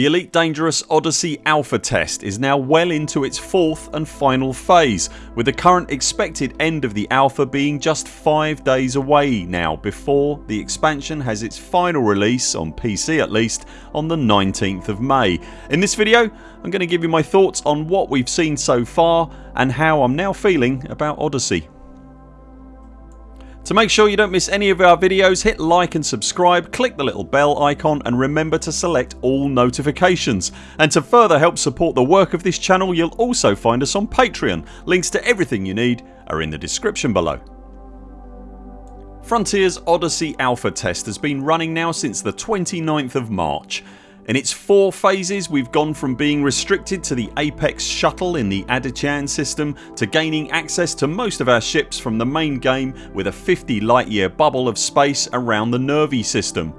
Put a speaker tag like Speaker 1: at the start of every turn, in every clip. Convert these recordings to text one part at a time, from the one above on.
Speaker 1: The Elite Dangerous Odyssey Alpha test is now well into its fourth and final phase with the current expected end of the alpha being just 5 days away now before the expansion has its final release, on PC at least, on the 19th of May. In this video I'm going to give you my thoughts on what we've seen so far and how I'm now feeling about Odyssey. To make sure you don't miss any of our videos hit like and subscribe, click the little bell icon and remember to select all notifications. And to further help support the work of this channel you'll also find us on Patreon. Links to everything you need are in the description below. Frontiers Odyssey Alpha test has been running now since the 29th of March in its four phases we've gone from being restricted to the Apex shuttle in the Adichan system to gaining access to most of our ships from the main game with a 50 light year bubble of space around the Nervi system.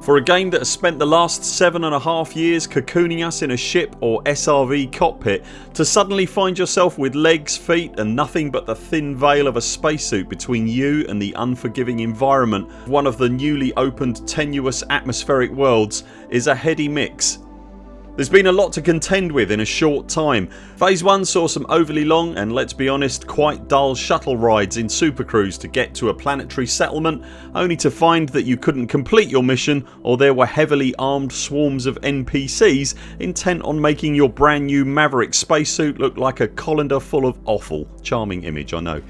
Speaker 1: For a game that has spent the last seven and a half years cocooning us in a ship or SRV cockpit to suddenly find yourself with legs, feet and nothing but the thin veil of a spacesuit between you and the unforgiving environment one of the newly opened tenuous atmospheric worlds is a heady mix there's been a lot to contend with in a short time. Phase 1 saw some overly long and let's be honest quite dull shuttle rides in Super Cruise to get to a planetary settlement only to find that you couldn't complete your mission or there were heavily armed swarms of NPCs intent on making your brand new Maverick spacesuit look like a colander full of offal. Charming image I know.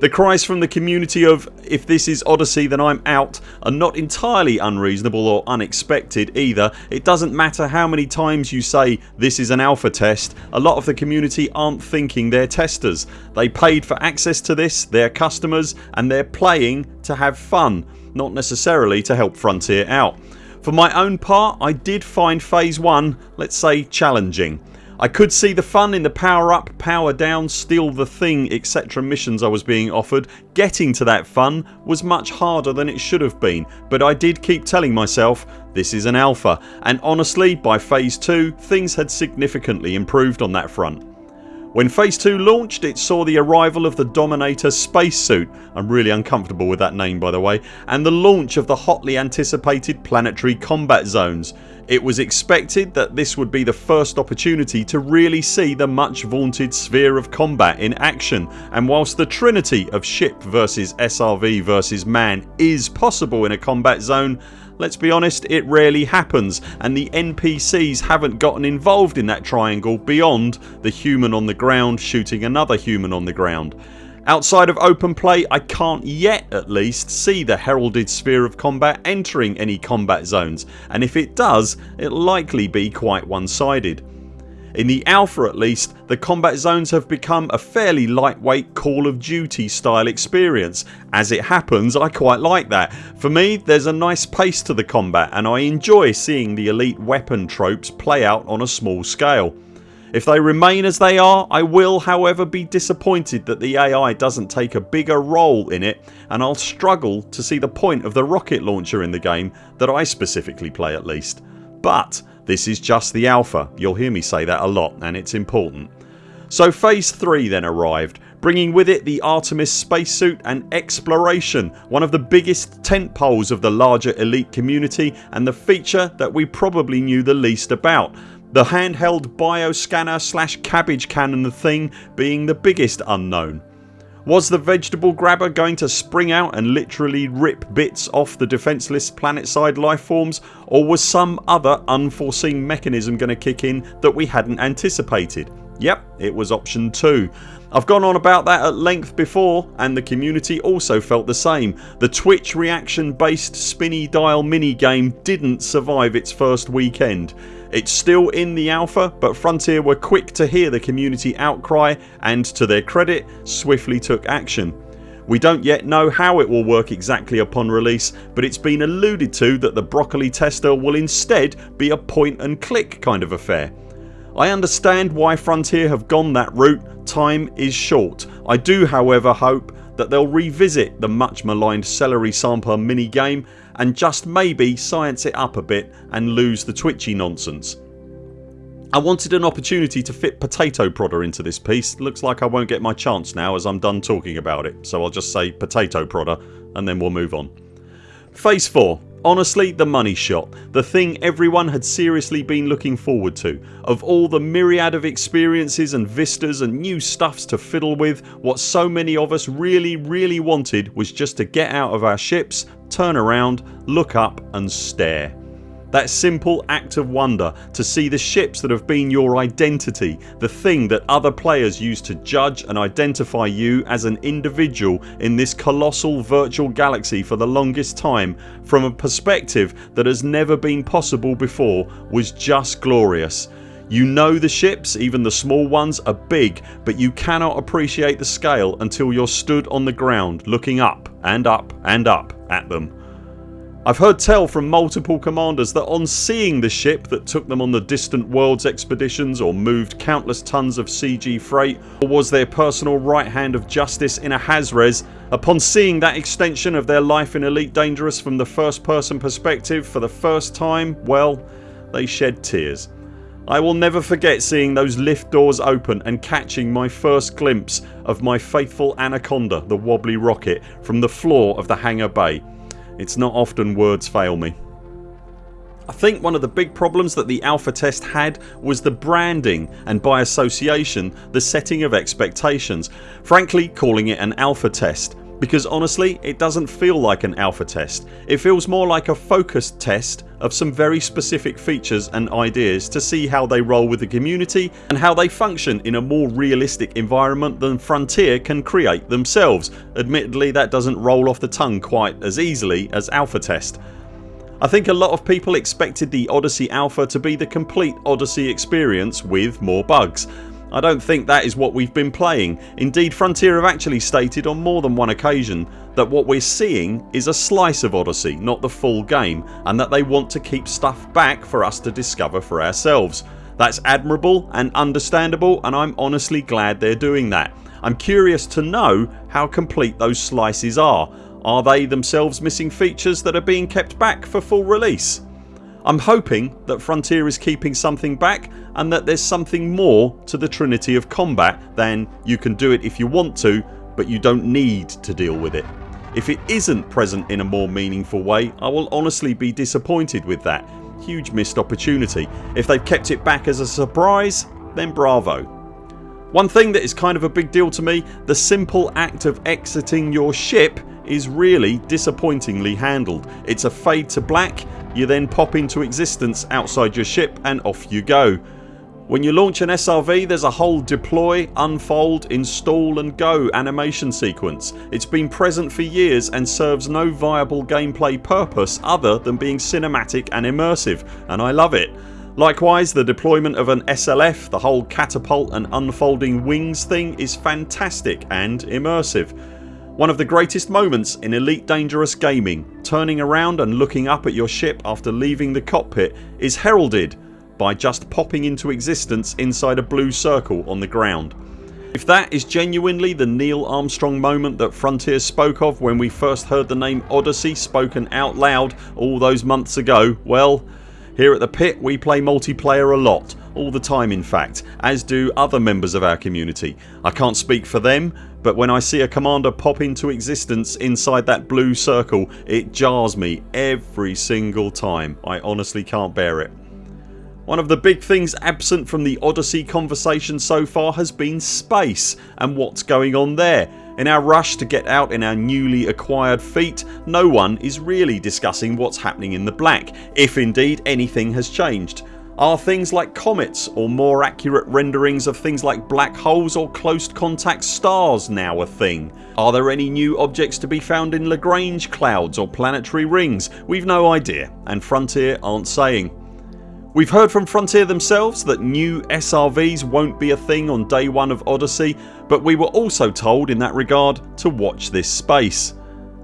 Speaker 1: The cries from the community of if this is Odyssey then I'm out are not entirely unreasonable or unexpected either. It doesn't matter how many times you say this is an alpha test a lot of the community aren't thinking they're testers. They paid for access to this, they're customers and they're playing to have fun not necessarily to help Frontier out. For my own part I did find phase 1 let's say challenging. I could see the fun in the power up, power down, steal the thing etc missions I was being offered. Getting to that fun was much harder than it should have been but I did keep telling myself this is an alpha and honestly by phase 2 things had significantly improved on that front. When phase 2 launched it saw the arrival of the Dominator spacesuit I'm really uncomfortable with that name by the way and the launch of the hotly anticipated planetary combat zones. It was expected that this would be the first opportunity to really see the much vaunted sphere of combat in action and whilst the trinity of ship versus SRV versus man is possible in a combat zone Let's be honest it rarely happens and the NPCs haven't gotten involved in that triangle beyond the human on the ground shooting another human on the ground. Outside of open play I can't yet at least see the heralded sphere of combat entering any combat zones and if it does it'll likely be quite one sided. In the alpha at least the combat zones have become a fairly lightweight Call of Duty style experience. As it happens I quite like that. For me there's a nice pace to the combat and I enjoy seeing the elite weapon tropes play out on a small scale. If they remain as they are I will however be disappointed that the AI doesn't take a bigger role in it and I'll struggle to see the point of the rocket launcher in the game that I specifically play at least. But this is just the alpha. You'll hear me say that a lot and it's important. So phase 3 then arrived bringing with it the Artemis spacesuit and exploration one of the biggest tent poles of the larger elite community and the feature that we probably knew the least about. The handheld bioscanner slash cabbage cannon thing being the biggest unknown. Was the vegetable grabber going to spring out and literally rip bits off the defenceless planetside lifeforms or was some other unforeseen mechanism going to kick in that we hadn't anticipated? Yep it was option 2. I've gone on about that at length before and the community also felt the same. The Twitch reaction based spinny dial minigame didn't survive its first weekend. It's still in the alpha but Frontier were quick to hear the community outcry and to their credit swiftly took action. We don't yet know how it will work exactly upon release but it's been alluded to that the broccoli tester will instead be a point and click kind of affair. I understand why Frontier have gone that route, time is short. I do however hope that they'll revisit the much maligned celery sampler mini game and just maybe science it up a bit and lose the twitchy nonsense. I wanted an opportunity to fit Potato Prodder into this piece. Looks like I won't get my chance now as I'm done talking about it so I'll just say Potato Prodder and then we'll move on. Phase 4 Honestly the money shot. The thing everyone had seriously been looking forward to. Of all the myriad of experiences and vistas and new stuffs to fiddle with what so many of us really really wanted was just to get out of our ships, turn around, look up and stare. That simple act of wonder to see the ships that have been your identity, the thing that other players use to judge and identify you as an individual in this colossal virtual galaxy for the longest time from a perspective that has never been possible before was just glorious. You know the ships, even the small ones are big but you cannot appreciate the scale until you're stood on the ground looking up and up and up at them. I've heard tell from multiple commanders that on seeing the ship that took them on the distant worlds expeditions or moved countless tons of CG freight or was their personal right hand of justice in a Hazres upon seeing that extension of their life in Elite Dangerous from the first person perspective for the first time well they shed tears. I will never forget seeing those lift doors open and catching my first glimpse of my faithful Anaconda the wobbly rocket from the floor of the hangar bay it's not often words fail me. I think one of the big problems that the alpha test had was the branding and by association the setting of expectations. Frankly calling it an alpha test because honestly it doesn't feel like an alpha test. It feels more like a focused test of some very specific features and ideas to see how they roll with the community and how they function in a more realistic environment than Frontier can create themselves. Admittedly that doesn't roll off the tongue quite as easily as alpha test. I think a lot of people expected the Odyssey Alpha to be the complete Odyssey experience with more bugs I don't think that is what we've been playing. Indeed Frontier have actually stated on more than one occasion that what we're seeing is a slice of Odyssey not the full game and that they want to keep stuff back for us to discover for ourselves. That's admirable and understandable and I'm honestly glad they're doing that. I'm curious to know how complete those slices are. Are they themselves missing features that are being kept back for full release? I'm hoping that Frontier is keeping something back and that there's something more to the trinity of combat than you can do it if you want to but you don't need to deal with it. If it isn't present in a more meaningful way I will honestly be disappointed with that. Huge missed opportunity. If they've kept it back as a surprise then bravo. One thing that is kind of a big deal to me the simple act of exiting your ship is really disappointingly handled. It's a fade to black you then pop into existence outside your ship and off you go. When you launch an SRV there's a whole deploy, unfold, install and go animation sequence. It's been present for years and serves no viable gameplay purpose other than being cinematic and immersive and I love it. Likewise the deployment of an SLF, the whole catapult and unfolding wings thing is fantastic and immersive. One of the greatest moments in Elite Dangerous gaming, turning around and looking up at your ship after leaving the cockpit is heralded by just popping into existence inside a blue circle on the ground. If that is genuinely the Neil Armstrong moment that Frontier spoke of when we first heard the name Odyssey spoken out loud all those months ago well here at the pit we play multiplayer a lot all the time in fact as do other members of our community. I can't speak for them but when I see a commander pop into existence inside that blue circle it jars me every single time. I honestly can't bear it. One of the big things absent from the Odyssey conversation so far has been space and what's going on there. In our rush to get out in our newly acquired feet no one is really discussing what's happening in the black if indeed anything has changed. Are things like comets or more accurate renderings of things like black holes or close contact stars now a thing? Are there any new objects to be found in Lagrange clouds or planetary rings? We've no idea and Frontier aren't saying. We've heard from Frontier themselves that new SRVs won't be a thing on day one of Odyssey but we were also told in that regard to watch this space.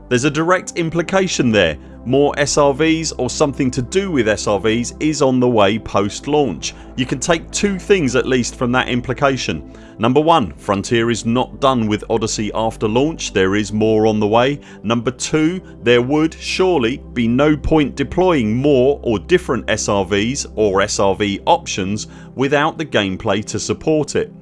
Speaker 1: There's a direct implication there more SRVs or something to do with SRVs is on the way post launch. You can take two things at least from that implication. Number 1 Frontier is not done with Odyssey after launch, there is more on the way. Number 2 there would surely be no point deploying more or different SRVs or SRV options without the gameplay to support it.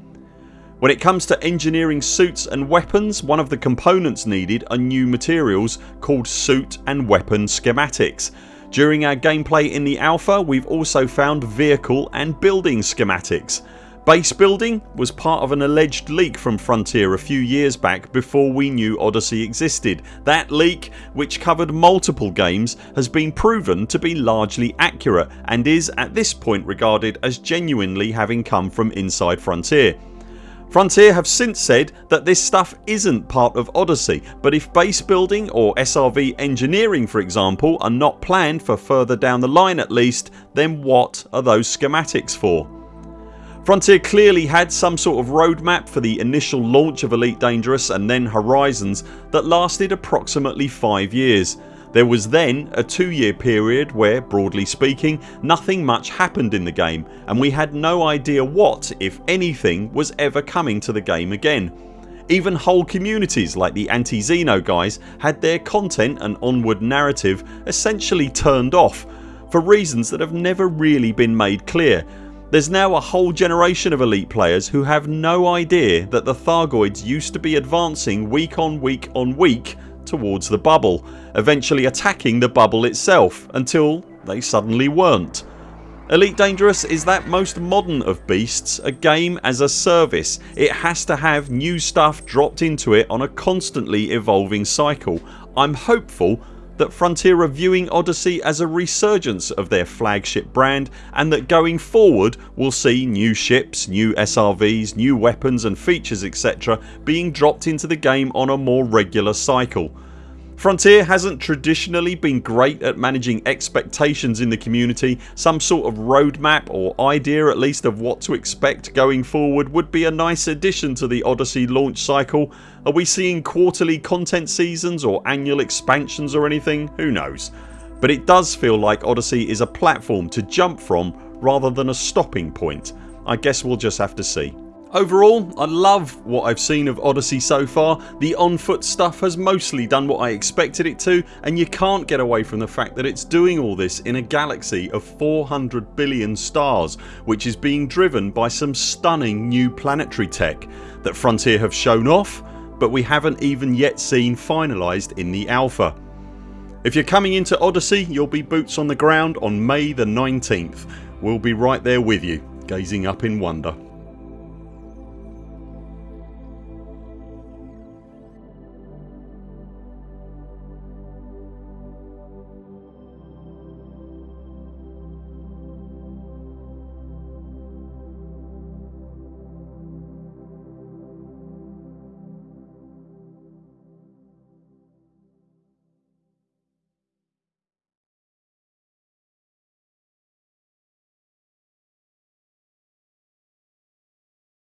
Speaker 1: When it comes to engineering suits and weapons one of the components needed are new materials called suit and weapon schematics. During our gameplay in the alpha we've also found vehicle and building schematics. Base building was part of an alleged leak from Frontier a few years back before we knew Odyssey existed. That leak which covered multiple games has been proven to be largely accurate and is at this point regarded as genuinely having come from inside Frontier. Frontier have since said that this stuff isn't part of Odyssey but if base building or SRV engineering for example are not planned for further down the line at least then what are those schematics for? Frontier clearly had some sort of roadmap for the initial launch of Elite Dangerous and then Horizons that lasted approximately 5 years. There was then a 2 year period where, broadly speaking, nothing much happened in the game and we had no idea what, if anything, was ever coming to the game again. Even whole communities like the Anti-Xeno guys had their content and onward narrative essentially turned off for reasons that have never really been made clear there's now a whole generation of elite players who have no idea that the Thargoids used to be advancing week on week on week towards the bubble eventually attacking the bubble itself until they suddenly weren't. Elite Dangerous is that most modern of beasts a game as a service. It has to have new stuff dropped into it on a constantly evolving cycle. I'm hopeful that Frontier are viewing Odyssey as a resurgence of their flagship brand and that going forward we'll see new ships, new SRVs, new weapons and features etc being dropped into the game on a more regular cycle. Frontier hasn't traditionally been great at managing expectations in the community. Some sort of roadmap or idea at least of what to expect going forward would be a nice addition to the Odyssey launch cycle. Are we seeing quarterly content seasons or annual expansions or anything? Who knows. But it does feel like Odyssey is a platform to jump from rather than a stopping point. I guess we'll just have to see. Overall I love what I've seen of Odyssey so far. The on foot stuff has mostly done what I expected it to and you can't get away from the fact that it's doing all this in a galaxy of 400 billion stars which is being driven by some stunning new planetary tech that Frontier have shown off but we haven't even yet seen finalised in the alpha. If you're coming into Odyssey you'll be boots on the ground on May the 19th. We'll be right there with you gazing up in wonder.